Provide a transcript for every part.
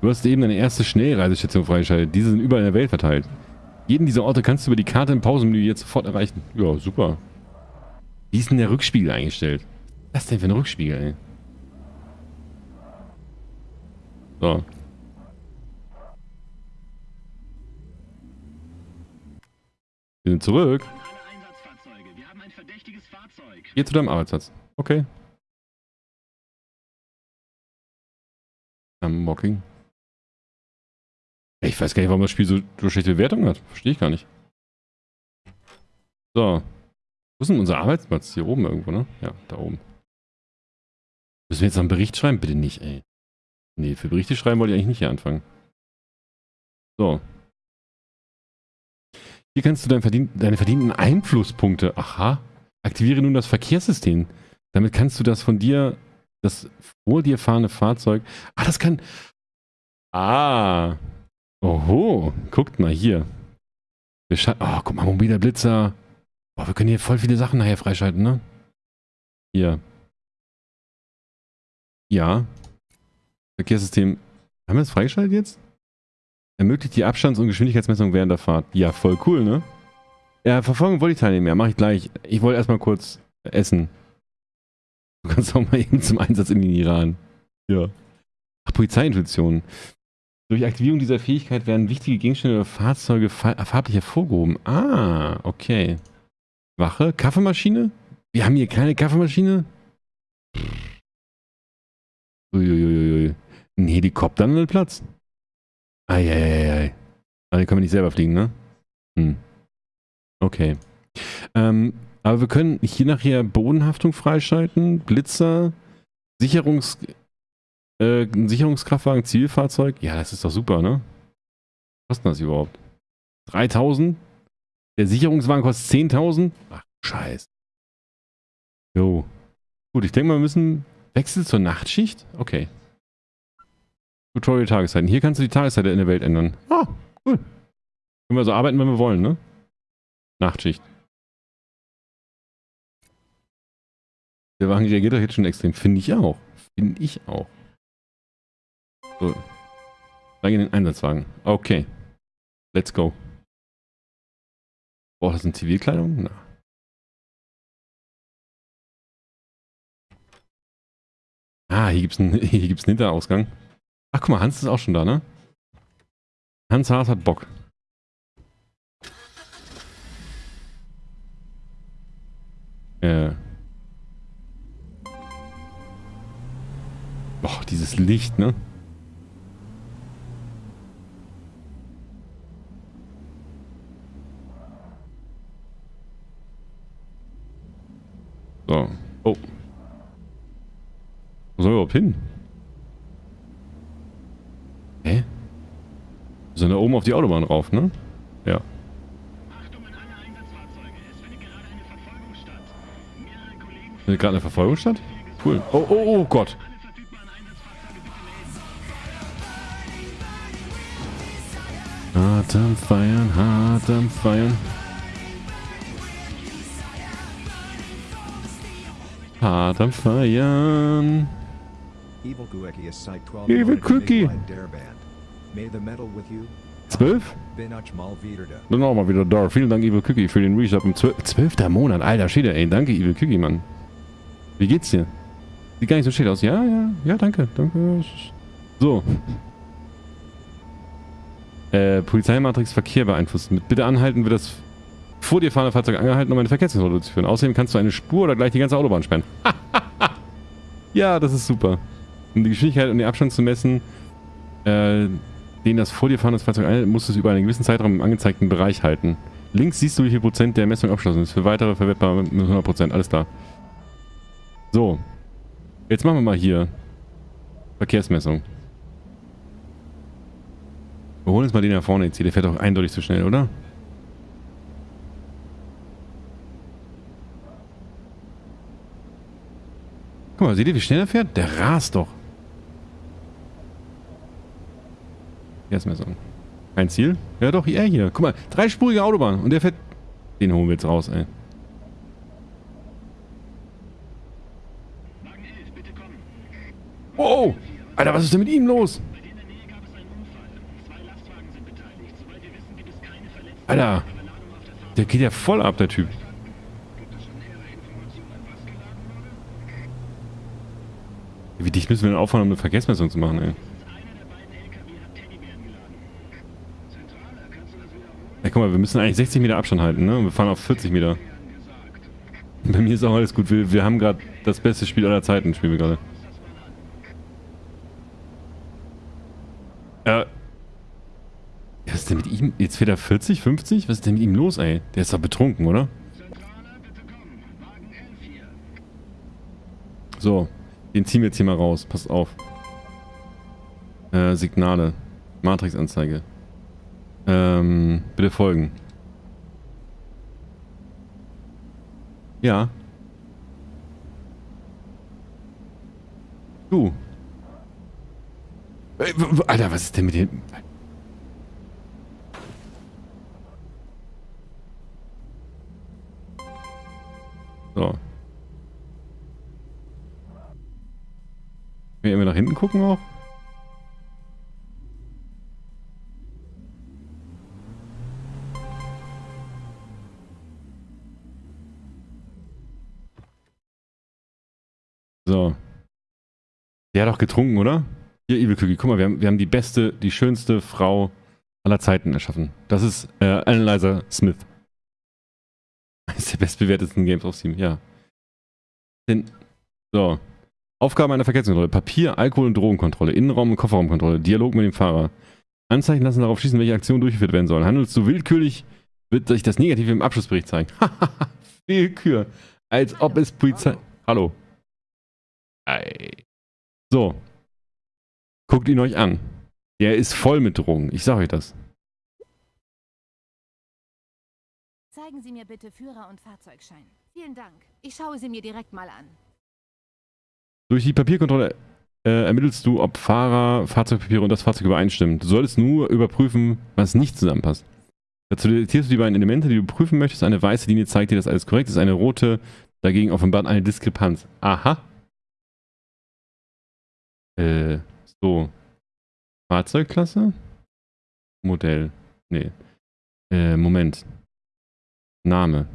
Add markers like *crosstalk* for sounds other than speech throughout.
Du hast eben deine erste Schnellreisestation freigeschaltet. Diese sind überall in der Welt verteilt. Jeden dieser Orte kannst du über die Karte im Pausenmenü jetzt sofort erreichen. Ja, super. Wie ist denn der Rückspiegel eingestellt? Was ist denn für ein Rückspiegel, ey? So. Wir sind zurück. Geh zu deinem Arbeitsplatz. Okay. Unmocking. Ich weiß gar nicht, warum das Spiel so, so schlechte Bewertungen hat. Verstehe ich gar nicht. So. Wo ist denn unser Arbeitsplatz? Hier oben irgendwo, ne? Ja, da oben. Müssen wir jetzt noch einen Bericht schreiben? Bitte nicht, ey. Nee, für Berichte schreiben wollte ich eigentlich nicht hier anfangen. So. Hier kannst du dein verdien deine verdienten Einflusspunkte, aha, aktiviere nun das Verkehrssystem. Damit kannst du das von dir, das vor dir fahrende Fahrzeug, ah, das kann, ah, oho, guckt mal hier. oh, guck mal, mobiler Blitzer. Boah, wir können hier voll viele Sachen nachher freischalten, ne? Hier. Ja, Verkehrssystem. Haben wir das freigeschaltet jetzt? Ermöglicht die Abstands- und Geschwindigkeitsmessung während der Fahrt. Ja, voll cool, ne? Ja, Verfolgung wollte ich teilnehmen. Ja, mach ich gleich. Ich wollte erstmal kurz essen. Du kannst auch mal eben zum Einsatz in den Iran. Ja. Ach, Polizeiintuition. Durch Aktivierung dieser Fähigkeit werden wichtige Gegenstände oder Fahrzeuge farblich hervorgehoben. Ah, okay. Wache? Kaffeemaschine? Wir haben hier keine Kaffeemaschine? Uiuiui. Ein Helikopter an den Platz. Eieiei. Aber die können wir nicht selber fliegen, ne? Hm. Okay. Ähm, aber wir können hier nachher Bodenhaftung freischalten, Blitzer, Sicherungs, äh, Sicherungskraftwagen, Zielfahrzeug. Ja, das ist doch super, ne? Was kostet das überhaupt? 3000? Der Sicherungswagen kostet 10.000? Ach, scheiß. Jo. Gut, ich denke mal, wir müssen Wechsel zur Nachtschicht? Okay. Tutorial Tageszeiten. Hier kannst du die Tageszeit in der Welt ändern. Ah, cool. Können wir so arbeiten, wenn wir wollen, ne? Nachtschicht. Der Wagen reagiert doch jetzt schon extrem. Finde ich auch. Finde ich auch. So. Steig in den Einsatzwagen. Okay. Let's go. Braucht das eine Zivilkleidung? Na. Ah, hier gibt es einen, *laughs* einen Hinterausgang. Ach, guck mal, Hans ist auch schon da, ne? Hans Haas hat Bock. Äh. Boah, dieses Licht, ne? So. Oh. Wo soll wir überhaupt hin? Hä? Wir sind da oben auf die Autobahn rauf, ne? Ja. Findet gerade eine Verfolgung statt? Cool. Oh, oh, oh Gott. Hart am Feiern, hart am Feiern. Hart am Feiern. Evil Cookie. Zwölf? Dann auch mal wieder da. Vielen Dank, Evil Cookie, für den Resub im zwölfter Monat. Alter Schäde, ey. Danke, Evil Cookie, Mann. Wie geht's dir? Sieht gar nicht so schön aus. Ja, ja, ja, danke, danke. So. Äh, Polizeimatrix Verkehr beeinflussen. Mit Bitte anhalten wird das vor dir fahrende Fahrzeug angehalten, um eine Verkehrskontrolle zu führen. Außerdem kannst du eine Spur oder gleich die ganze Autobahn sperren. *laughs* ja, das ist super. Um die Geschwindigkeit und den Abstand zu messen, äh, den das vor dir fahrende Fahrzeug anhält, musst du es über einen gewissen Zeitraum im angezeigten Bereich halten. Links siehst du, wie viel Prozent der Messung abgeschlossen ist. Für weitere verwertbar mit 100 Prozent. Alles klar. So. Jetzt machen wir mal hier Verkehrsmessung. Wir holen uns mal den da vorne jetzt hier. Der fährt doch eindeutig zu schnell, oder? Guck mal, seht ihr, wie schnell er fährt? Der rast doch. Verkehrsmessung. Kein Ziel? Ja doch, er hier. Guck mal, dreispurige Autobahn. Und der fährt... Den holen wir jetzt raus, ey. Wow! Alter, was ist denn mit ihm los? Alter, der geht ja voll ab, der Typ. Wie dicht müssen wir denn aufhören, um eine Vergessmessung zu machen, ey? Müssen eigentlich 60 Meter Abstand halten, ne? Und wir fahren auf 40 Meter. Bei mir ist auch alles gut. Wir, wir haben gerade das beste Spiel aller Zeiten, spielen wir gerade. Äh. Was ist denn mit ihm? Jetzt fährt er 40, 50? Was ist denn mit ihm los, ey? Der ist doch betrunken, oder? So. Den ziehen wir jetzt hier mal raus. Passt auf. Äh, Signale. Matrix-Anzeige. Ähm, bitte folgen. Ja. Du. Äh, Alter, was ist denn mit dem... So. Können wir nach hinten gucken auch? Der hat doch getrunken, oder? Hier, Evil Cookie, guck mal, wir haben, wir haben die beste, die schönste Frau aller Zeiten erschaffen. Das ist äh, Analyzer Smith. *laughs* Eines der bestbewertesten Games auf Steam, ja. Den, so. Aufgaben einer Verkehrskontrolle. Papier, Alkohol- und Drogenkontrolle. Innenraum- und Kofferraumkontrolle. Dialog mit dem Fahrer. Anzeichen lassen darauf schließen, welche Aktionen durchgeführt werden sollen. Handelst du willkürlich, wird sich das Negative im Abschlussbericht zeigen. *laughs* Willkür. Als ob es Polizei... Hallo. Ei. So. Guckt ihn euch an. Der ist voll mit Drogen. Ich sag euch das. Zeigen Sie mir bitte Führer- und Fahrzeugschein. Vielen Dank. Ich schaue sie mir direkt mal an. Durch die Papierkontrolle äh, ermittelst du, ob Fahrer, Fahrzeugpapiere und das Fahrzeug übereinstimmen. Du solltest nur überprüfen, was nicht zusammenpasst. Dazu detektierst du die beiden Elemente, die du prüfen möchtest. Eine weiße Linie zeigt dir, dass alles korrekt ist. Eine rote dagegen offenbart eine Diskrepanz. Aha. Äh, so. Fahrzeugklasse? Modell. Nee. Äh, Moment. Name.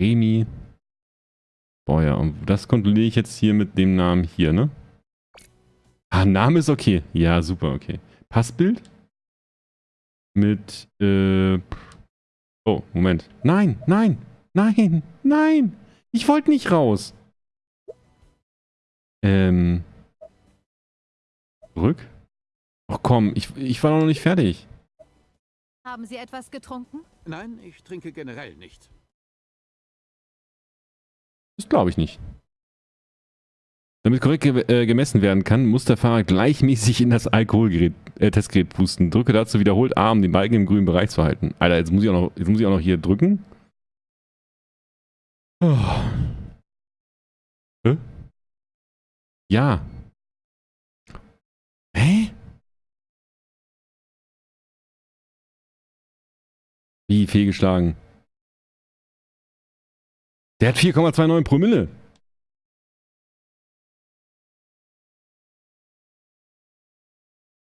Remi. Ja. Und das kontrolliere ich jetzt hier mit dem Namen hier, ne? Ah, Name ist okay. Ja, super, okay. Passbild? Mit, äh... Oh, Moment. Nein, nein, nein, nein! Ich wollte nicht raus! Ähm... Zurück? Ach komm, ich, ich war noch nicht fertig. Haben Sie etwas getrunken? Nein, ich trinke generell nicht. Das glaube ich nicht. Damit korrekt ge äh, gemessen werden kann, muss der Fahrer gleichmäßig in das Alkoholtestgerät äh, pusten. Drücke dazu wiederholt A, um den Balken im grünen Bereich zu halten. Alter, jetzt muss ich auch noch, jetzt muss ich auch noch hier drücken. Oh. Hä? Ja. Hä? Wie fehlgeschlagen? Der hat 4,29 Promille.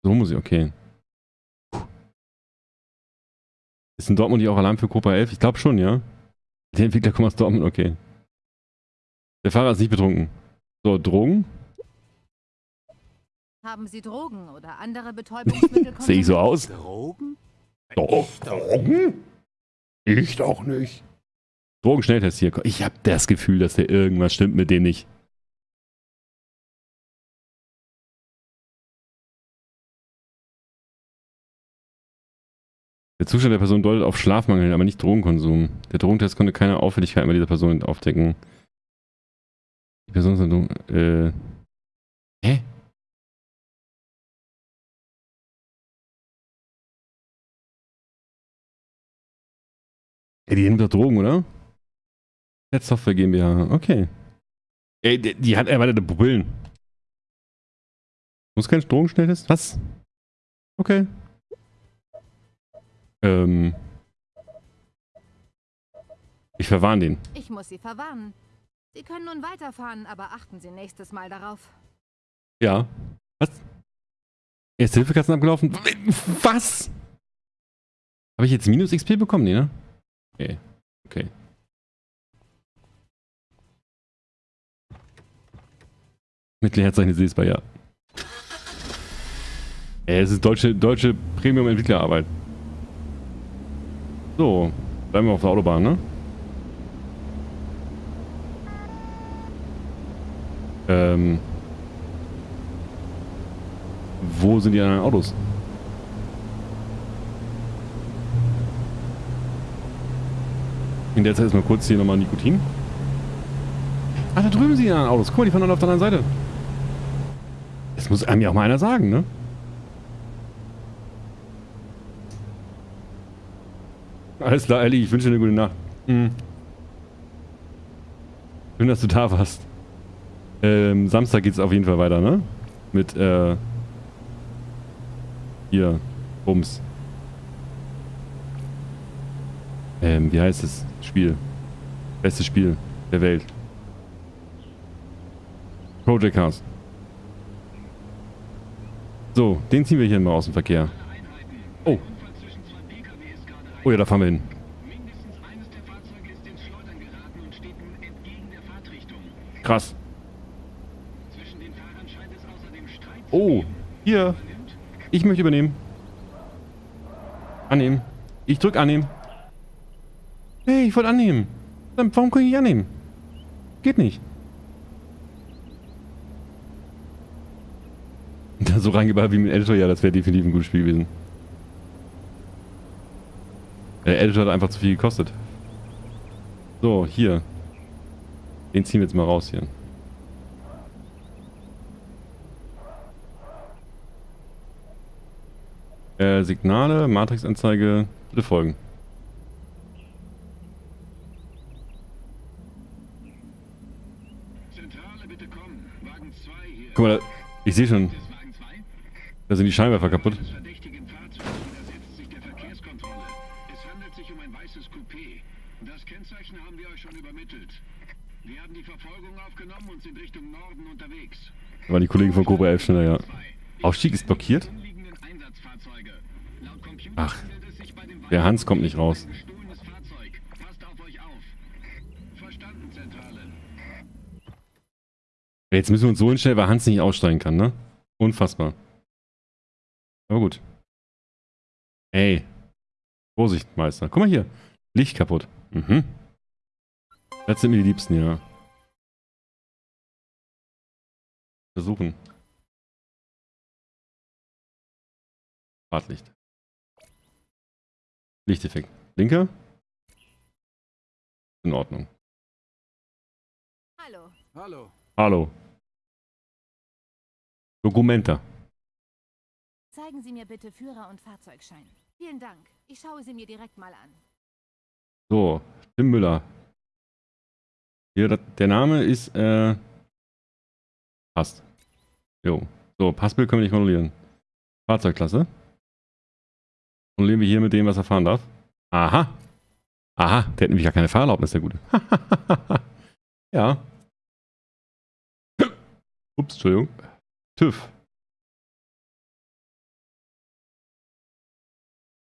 So muss ich, okay. Ist in Dortmund nicht auch Alarm für Copa 11? Ich glaube schon, ja. Der Entwickler kommt aus Dortmund, okay. Der Fahrer ist nicht betrunken. So, Drogen? Haben Sie Drogen oder andere *laughs* Betäubungsmittel Sehe ich so aus? Drogen? Doch. Drogen? Ich doch nicht. Drogenschnelltest hier. Ich habe das Gefühl, dass der irgendwas stimmt mit dem nicht. Der Zustand der Person deutet auf Schlafmangel, aber nicht Drogenkonsum. Der Drogentest konnte keine Auffälligkeiten bei dieser Person aufdecken. Die Person ist äh. Hä? Ey, die nimmt doch Drogen, oder? Net Software GmbH, okay. Ey, die, die hat erweiterte Pupillen. Muss kein Drogenschnelltest? Was? Okay. Ähm. Ich verwarne den. Ich muss Sie verwarnen. Sie können nun weiterfahren, aber achten Sie nächstes Mal darauf. Ja. Was? Erste Hilfekasten abgelaufen? Was? Habe ich jetzt minus XP bekommen? Nee, ne? Okay. Okay. Mit Leerzeichen lesbar, ja. Ey, es ist deutsche, deutsche Premium-Entwicklerarbeit. So, bleiben wir auf der Autobahn, ne? Ähm. Wo sind die anderen Autos? In der Zeit ist mal kurz hier nochmal Nikotin. Ah, da drüben sind die anderen Autos. Guck mal, die fahren alle auf der anderen Seite. Das muss einem ja auch mal einer sagen, ne? Alles klar, Ellie, ich wünsche dir eine gute Nacht. Hm. Schön, dass du da warst. Ähm, Samstag geht's auf jeden Fall weiter, ne? Mit, äh... Hier. Bums. Ähm, wie heißt es? Spiel. Bestes Spiel der Welt. Project Cars. So, den ziehen wir hier mal aus dem Verkehr. Oh. Oh ja, da fahren wir hin. Krass. Oh, hier. Ich möchte übernehmen. Annehmen. Ich drück annehmen. Hey, ich wollte annehmen. Warum kann ich nicht annehmen? Geht nicht. *laughs* Da so reingebaut wie mit Editor, ja, das wäre definitiv ein gutes Spiel gewesen. Der Editor hat einfach zu viel gekostet. So, hier. Den ziehen wir jetzt mal raus hier. Äh, Signale, Matrixanzeige, bitte folgen. Guck mal, ich sehe schon. Da sind die Scheinwerfer kaputt. Waren die Kollegen von Cobra 11 schneller, ja. Aufstieg ist blockiert? Ach, der Hans kommt nicht raus. Jetzt müssen wir uns so hinstellen, weil Hans nicht aussteigen kann, ne? Unfassbar. Aber gut. Ey. Vorsicht, Meister. Guck mal hier. Licht kaputt. Mhm. Das sind mir die Liebsten, ja. Versuchen. Fahrtlicht. Lichteffekt. Linke? In Ordnung. Hallo. Hallo. Hallo. Dokumenta. Zeigen Sie mir bitte Führer und Fahrzeugschein. Vielen Dank. Ich schaue sie mir direkt mal an. So, Tim Müller. Hier, der Name ist, äh, passt. Jo. So, Passbild können wir nicht kontrollieren. Fahrzeugklasse. Kontrollieren wir hier mit dem, was er fahren darf. Aha. Aha, der hat nämlich gar keine Fahrerlaubnis, der Gute. *laughs* ja. Ups, Entschuldigung. TÜV.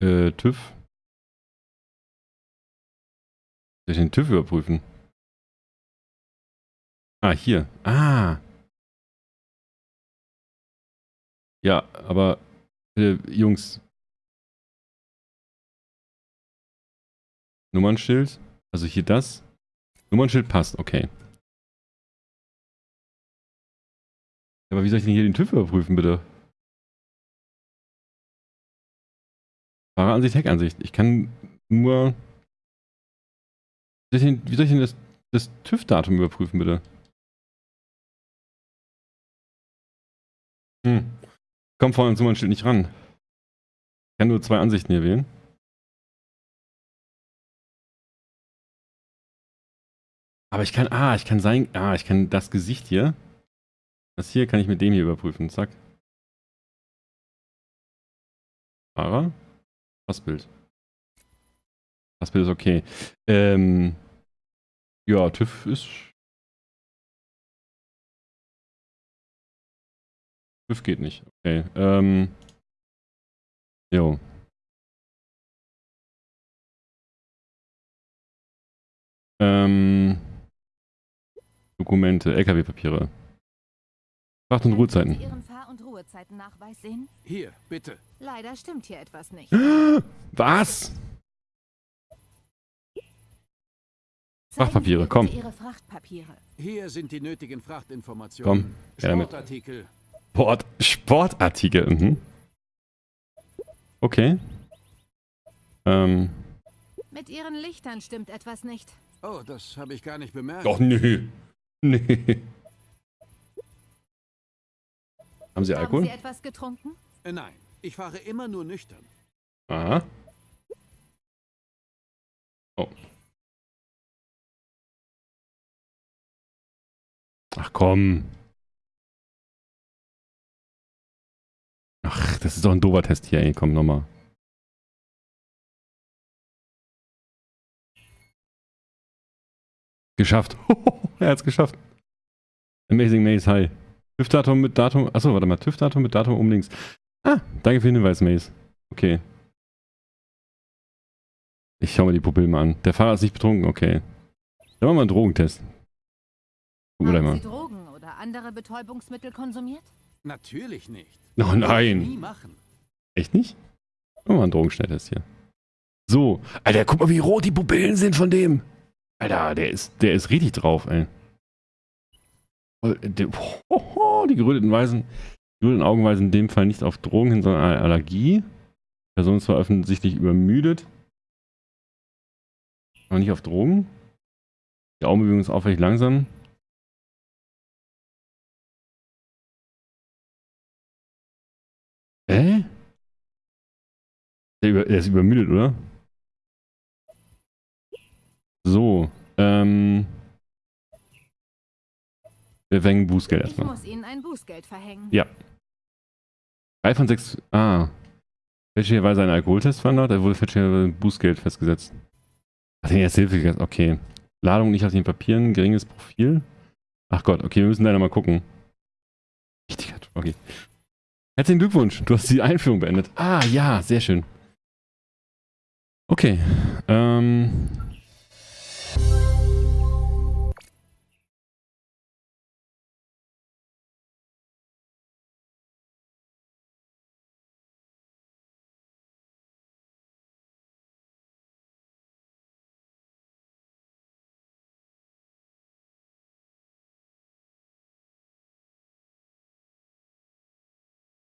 Äh, TÜV. Soll ich den TÜV überprüfen? Ah, hier. Ah. Ja, aber äh, Jungs. Nummernschild. Also hier das. Nummernschild passt, okay. Aber wie soll ich denn hier den TÜV überprüfen, bitte? Fahreransicht, Heckansicht. Ich kann nur... Wie soll ich denn, soll ich denn das, das TÜV-Datum überprüfen, bitte? Hm. Komm vorne zu meinem Schild nicht ran. Ich kann nur zwei Ansichten hier wählen. Aber ich kann, ah, ich kann sein, ah, ich kann das Gesicht hier. Das hier kann ich mit dem hier überprüfen. Zack. Fahrer. Passbild. Passbild ist okay. Ähm, ja, TÜV ist... TÜV geht nicht. Okay. Ähm, jo. Ähm, Dokumente, LKW-Papiere. Fracht- und Ruhezeiten. Sie Ihren Fahr- und Ruhezeitennachweis sehen? Hier, bitte. Leider stimmt hier etwas nicht. *gasps* Was? Frachtpapiere, komm. Frachtpapiere. Hier sind die nötigen Frachtinformationen. Komm, her damit. Sportartikel. Sport, Sportartikel. Mhm. Okay. Ähm. Mit Ihren Lichtern stimmt etwas nicht. Oh, das habe ich gar nicht bemerkt. Doch, nö. Nee. Haben Sie Haben Alkohol? Sie etwas getrunken? Äh, Nein, ich fahre immer nur nüchtern. Aha. Oh. Ach komm. Ach, das ist doch ein doofer Test hier, ey. Komm, nochmal. Geschafft. *laughs* er hat's geschafft. Amazing Maze, hi. TÜV-Datum mit Datum. Achso, warte mal. TÜV-Datum mit Datum um links. Ah, danke für den Hinweis, Maze. Okay. Ich schau mir die Pupillen mal an. Der Fahrer ist nicht betrunken, okay. Dann machen wir mal einen Drogentest. Gucken wir Haben Sie mal. Drogen oder andere Betäubungsmittel konsumiert? Natürlich nicht. Oh nein. machen. Echt nicht? Machen wir mal einen Drogenschnelltest hier. So. Alter, guck mal, wie rot die Pupillen sind von dem. Alter, der ist, der ist richtig drauf, ey. Oh, der, ho, ho, *laughs* die geröteten Weisen, die geröteten Augen weisen in dem Fall nicht auf Drogen hin, sondern eine Allergie. Die Person ist zwar offensichtlich übermüdet, aber nicht auf Drogen. Die Augenbewegung ist auffällig langsam. Hä? Der ist übermüdet, oder? So, ähm. Wir verhängen Bußgeld Ich erstmal. muss Ihnen ein Bußgeld verhängen. Ja. Drei von sechs. Ah. Fälschlicherweise ein Alkoholtest verhandelt, da wurde fälschlicherweise ein Bußgeld festgesetzt. Ach, den erste Hilfe, okay. Ladung nicht auf den Papieren, geringes Profil. Ach Gott, okay, wir müssen leider mal gucken. Richtiger okay. Herzlichen Glückwunsch, du hast die Einführung beendet. Ah, ja, sehr schön. Okay. Ähm,